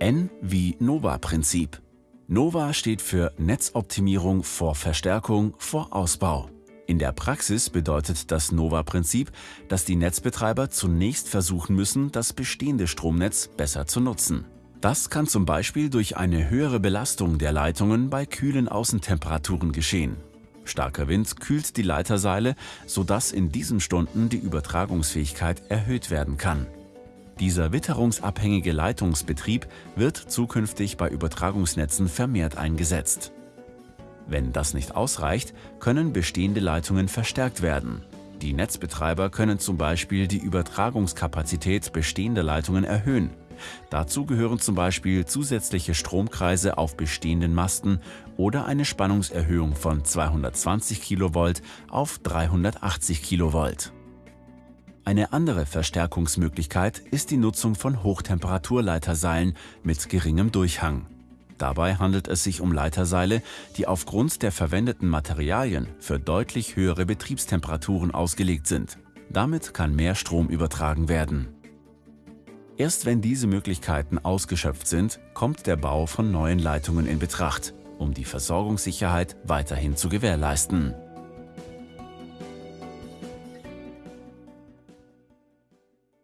N wie NOVA-Prinzip. NOVA steht für Netzoptimierung vor Verstärkung vor Ausbau. In der Praxis bedeutet das NOVA-Prinzip, dass die Netzbetreiber zunächst versuchen müssen, das bestehende Stromnetz besser zu nutzen. Das kann zum Beispiel durch eine höhere Belastung der Leitungen bei kühlen Außentemperaturen geschehen. Starker Wind kühlt die Leiterseile, sodass in diesen Stunden die Übertragungsfähigkeit erhöht werden kann. Dieser witterungsabhängige Leitungsbetrieb wird zukünftig bei Übertragungsnetzen vermehrt eingesetzt. Wenn das nicht ausreicht, können bestehende Leitungen verstärkt werden. Die Netzbetreiber können zum Beispiel die Übertragungskapazität bestehender Leitungen erhöhen. Dazu gehören zum Beispiel zusätzliche Stromkreise auf bestehenden Masten oder eine Spannungserhöhung von 220 kV auf 380 kV. Eine andere Verstärkungsmöglichkeit ist die Nutzung von Hochtemperaturleiterseilen mit geringem Durchhang. Dabei handelt es sich um Leiterseile, die aufgrund der verwendeten Materialien für deutlich höhere Betriebstemperaturen ausgelegt sind. Damit kann mehr Strom übertragen werden. Erst wenn diese Möglichkeiten ausgeschöpft sind, kommt der Bau von neuen Leitungen in Betracht, um die Versorgungssicherheit weiterhin zu gewährleisten.